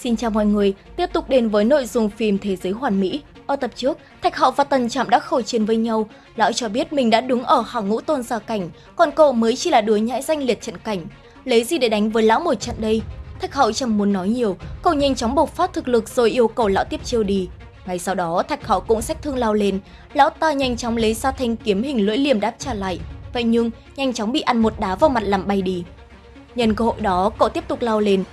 Xin chào mọi người, tiếp tục đến với nội dung phim Thế giới hoàn mỹ. Ở tập trước, Thạch hậu và Tần Trạm đã khẩu chiến với nhau. Lão cho biết mình đã đứng ở hàng ngũ tôn gia cảnh, còn cậu mới chỉ là đứa nhãi danh liệt trận cảnh. Lấy gì để đánh với lão một trận đây? Thạch hậu chẳng muốn nói nhiều, cậu nhanh chóng bộc phát thực lực rồi yêu cầu lão tiếp chiêu đi. Ngay sau đó, Thạch hậu cũng sách thương lao lên, lão ta nhanh chóng lấy ra thanh kiếm hình lưỡi liềm đáp trả lại. Vậy nhưng, nhanh chóng bị ăn một đá vào mặt làm bay đi. Nhân cơ hội đó, cậu tiếp tục lao lên,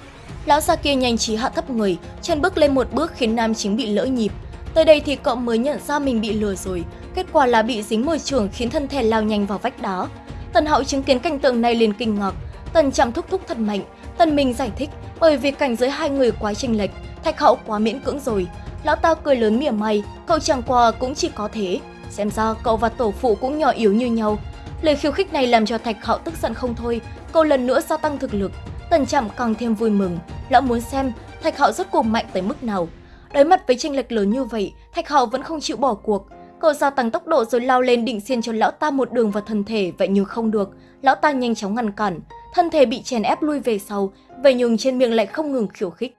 Lão già kia nhanh trí hạ thấp người, chân bước lên một bước khiến nam chính bị lỡ nhịp. Tới đây thì cậu mới nhận ra mình bị lừa rồi, kết quả là bị dính môi trường khiến thân thể lao nhanh vào vách đá. Tần Hạo chứng kiến cảnh tượng này liền kinh ngạc, Tần chạm thúc thúc thật mạnh, Tần Minh giải thích bởi vì cảnh giới hai người quá chênh lệch, Thạch hậu quá miễn cưỡng rồi. Lão ta cười lớn mỉa mai, cậu chẳng qua cũng chỉ có thế. Xem ra cậu và tổ phụ cũng nhỏ yếu như nhau. Lời khiêu khích này làm cho Thạch Hạo tức giận không thôi, cậu lần nữa gia tăng thực lực. Tần Trạm càng thêm vui mừng, lão muốn xem Thạch Hạo rốt cuộc mạnh tới mức nào. Đối mặt với tranh lệch lớn như vậy, Thạch Hạo vẫn không chịu bỏ cuộc. Cậu gia tăng tốc độ rồi lao lên định xiên cho lão ta một đường vào thân thể, vậy nhưng không được. Lão ta nhanh chóng ngăn cản, thân thể bị chèn ép lui về sau, vậy nhưng trên miệng lại không ngừng khiêu khích.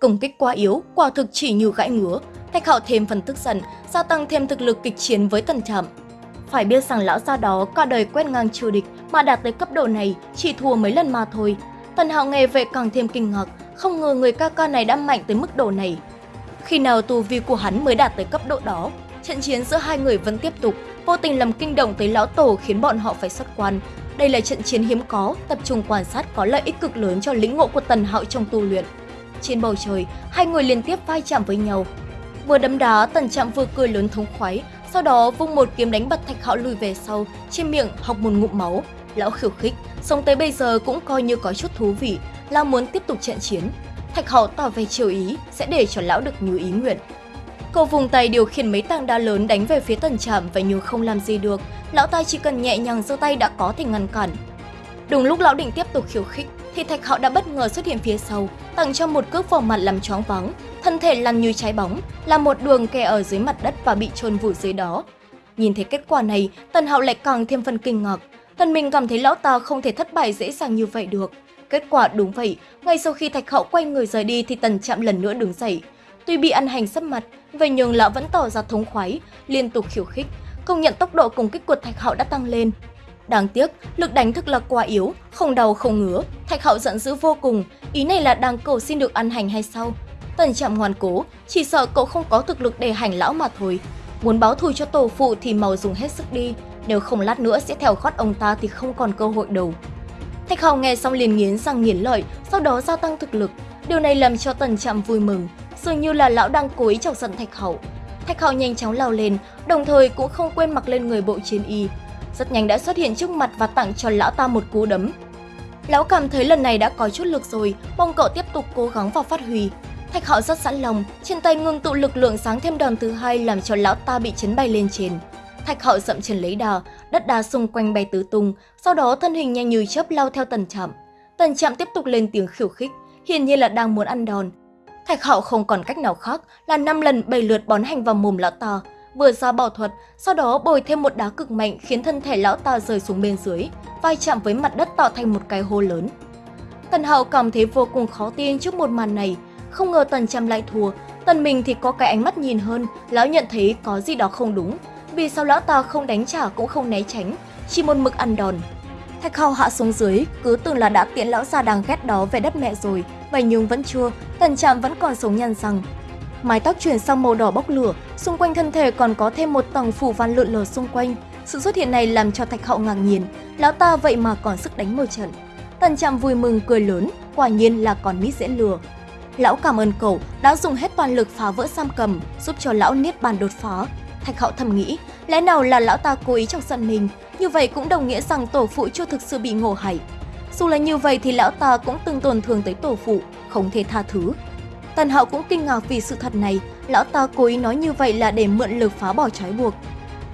Công kích quá yếu, quả thực chỉ như gãi ngứa. Thạch Hạo thêm phần tức giận, gia tăng thêm thực lực kịch chiến với Tần Trạm. Phải biết rằng lão gia đó cả đời quét ngang triều địch mà đạt tới cấp độ này chỉ thua mấy lần mà thôi. Tần Hạo nghe vậy càng thêm kinh ngạc, không ngờ người ca ca này đã mạnh tới mức độ này. Khi nào tu vi của hắn mới đạt tới cấp độ đó, trận chiến giữa hai người vẫn tiếp tục, vô tình làm kinh động tới lão tổ khiến bọn họ phải xuất quan. Đây là trận chiến hiếm có, tập trung quan sát có lợi ích cực lớn cho lĩnh ngộ của Tần Hạo trong tu luyện. Trên bầu trời, hai người liên tiếp vai chạm với nhau. Vừa đấm đá, Tần Trạm vừa cười lớn thống khoái, sau đó vung một kiếm đánh bật Thạch Hạo lùi về sau, trên miệng học một ngụm máu. Lão khiêu khích, sống tới bây giờ cũng coi như có chút thú vị, là muốn tiếp tục trận chiến. Thạch Hầu tỏ vẻ chiều ý, sẽ để cho lão được như ý nguyện. Cậu vùng tay điều khiển mấy tảng đá lớn đánh về phía tần trạm và nhưng không làm gì được, lão ta chỉ cần nhẹ nhàng giơ tay đã có thể ngăn cản. Đúng lúc lão định tiếp tục khiêu khích, thì Thạch Hạo đã bất ngờ xuất hiện phía sau, tặng cho một cước vào mặt làm choáng vắng, thân thể lăn như trái bóng, là một đường kè ở dưới mặt đất và bị chôn vùi dưới đó. Nhìn thấy kết quả này, Tần Hạo lại càng thêm phần kinh ngạc, Tần mình cảm thấy lão ta không thể thất bại dễ dàng như vậy được. Kết quả đúng vậy, ngay sau khi Thạch Hậu quay người rời đi thì Tần Trạm lần nữa đứng dậy. Tuy bị ăn hành sấp mặt, vậy nhưng lão vẫn tỏ ra thống khoái, liên tục khiêu khích, công nhận tốc độ công kích của Thạch Hậu đã tăng lên. Đáng tiếc, lực đánh thực là quá yếu, không đau không ngứa, Thạch Hậu giận dữ vô cùng, ý này là đang cầu xin được ăn hành hay sao? Tần Trạm ngoan cố, chỉ sợ cậu không có thực lực để hành lão mà thôi. Muốn báo thù cho tổ phụ thì màu dùng hết sức đi, nếu không lát nữa sẽ theo khót ông ta thì không còn cơ hội đâu. Thạch Hào nghe xong liền nghiến răng nghiến lợi, sau đó gia tăng thực lực. Điều này làm cho Tần Trạm vui mừng, dường như là lão đang cố ý chọc giận Thạch Hậu. Thạch Hậu nhanh chóng lao lên, đồng thời cũng không quên mặc lên người bộ chiến y. Rất nhanh đã xuất hiện trước mặt và tặng cho lão ta một cú đấm. Lão cảm thấy lần này đã có chút lực rồi, mong cậu tiếp tục cố gắng và phát huy. Thạch Hạo rất sẵn lòng, trên tay ngưng tụ lực lượng sáng thêm đòn thứ hai làm cho lão ta bị chấn bay lên trên. Thạch Hạo dậm chân lấy đà, đất đá xung quanh bay tứ tung, sau đó thân hình nhanh như chớp lao theo Tần chậm. Tần chậm tiếp tục lên tiếng khiêu khích, hiển nhiên là đang muốn ăn đòn. Thạch Hạo không còn cách nào khác là năm lần bảy lượt bón hành vào mồm lão ta, vừa ra bảo thuật, sau đó bồi thêm một đá cực mạnh khiến thân thể lão ta rơi xuống bên dưới, vai chạm với mặt đất tạo thành một cái hố lớn. Tần Hạo cảm thấy vô cùng khó tin trước một màn này, không ngờ Tần chậm lại thua, Tần mình thì có cái ánh mắt nhìn hơn, lão nhận thấy có gì đó không đúng, vì sao lão ta không đánh trả cũng không né tránh, chỉ một mực ăn đòn. Thạch Hào hạ xuống dưới, cứ tưởng là đã tiễn lão già đang ghét đó về đất mẹ rồi, vậy nhưng vẫn chưa, tần trạm vẫn còn sống nhăn răng. Mái tóc chuyển sang màu đỏ bốc lửa, xung quanh thân thể còn có thêm một tầng phủ văn lượn lờ xung quanh. Sự xuất hiện này làm cho Thạch Hậu ngạc nhiên, lão ta vậy mà còn sức đánh một trận. Tần Trạm vui mừng cười lớn, quả nhiên là còn nít dễ lừa. Lão cảm ơn cậu đã dùng hết toàn lực phá vỡ giam cầm, giúp cho lão niết bàn đột phá, Thạch Hạo thầm nghĩ, lẽ nào là lão ta cố ý trong giận mình, như vậy cũng đồng nghĩa rằng tổ phụ chưa thực sự bị ngộ hại. Dù là như vậy thì lão ta cũng từng tổn thương tới tổ phụ, không thể tha thứ. Tần Hạo cũng kinh ngạc vì sự thật này, lão ta cố ý nói như vậy là để mượn lực phá bỏ trói buộc.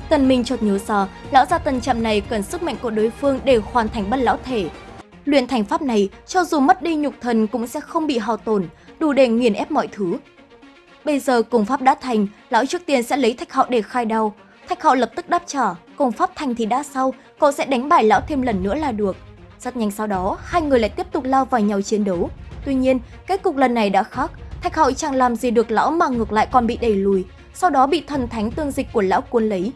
Tần Minh chợt nhớ ra, lão gia tần chậm này cần sức mạnh của đối phương để hoàn thành bất lão thể. Luyện thành pháp này, cho dù mất đi nhục thần cũng sẽ không bị hao tổn, đủ để nghiền ép mọi thứ. Bây giờ cùng pháp đã thành, lão trước tiên sẽ lấy thạch hạo để khai đau. Thạch hạo lập tức đáp trả, cùng pháp thành thì đã sau, cậu sẽ đánh bại lão thêm lần nữa là được. Rất nhanh sau đó, hai người lại tiếp tục lao vào nhau chiến đấu. Tuy nhiên, kết cục lần này đã khác, Thạch Hạo chẳng làm gì được lão mà ngược lại còn bị đẩy lùi, sau đó bị thần thánh tương dịch của lão cuốn lấy.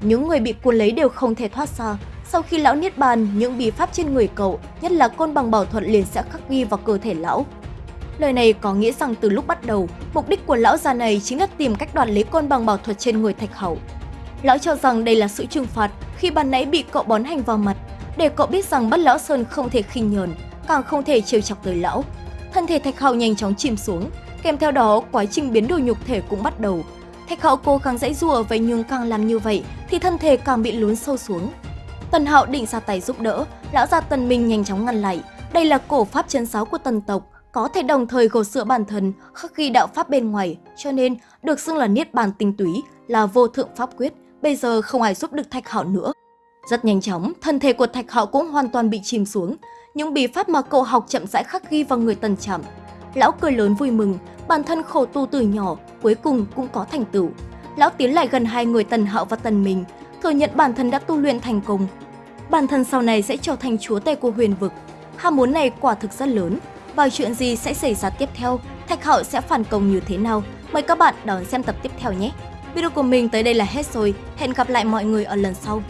Những người bị cuốn lấy đều không thể thoát ra. Sau khi lão niết bàn, những bí pháp trên người cậu, nhất là côn bằng bảo thuật liền sẽ khắc ghi vào cơ thể lão. Lời này có nghĩa rằng từ lúc bắt đầu, mục đích của lão già này chính là tìm cách đoạt lấy côn bằng bảo thuật trên người Thạch Hậu. Lão cho rằng đây là sự trừng phạt khi ban nãy bị cậu bón hành vào mặt, để cậu biết rằng bất lão sơn không thể khinh nhờn, càng không thể trêu chọc tới lão. Thân thể Thạch Hậu nhanh chóng chìm xuống, kèm theo đó quá trình biến đổi nhục thể cũng bắt đầu. Thạch Hậu cố gắng dãy rùa vậy nhưng càng làm như vậy thì thân thể càng bị lún sâu xuống. Tần Hạo định ra tay giúp đỡ, lão già Tần Minh nhanh chóng ngăn lại. Đây là cổ pháp chân giáo của Tần tộc, có thể đồng thời gột sửa bản thân, khắc ghi đạo pháp bên ngoài, cho nên được xưng là niết bàn tinh túy, là vô thượng pháp quyết, bây giờ không ai giúp được Thạch Hạo nữa. Rất nhanh chóng, thân thể của Thạch Hạo cũng hoàn toàn bị chìm xuống, những bí pháp mà cậu học chậm rãi khắc ghi vào người Tần chậm Lão cười lớn vui mừng, bản thân khổ tu từ nhỏ, cuối cùng cũng có thành tựu. Lão tiến lại gần hai người Tần Hạo và Tần mình thừa nhận bản thân đã tu luyện thành công. Bản thân sau này sẽ trở thành chúa tể của huyền vực. Ham muốn này quả thực rất lớn, và chuyện gì sẽ xảy ra tiếp theo, Thạch Hạo sẽ phản công như thế nào. Mời các bạn đón xem tập tiếp theo nhé! Video của mình tới đây là hết rồi, hẹn gặp lại mọi người ở lần sau.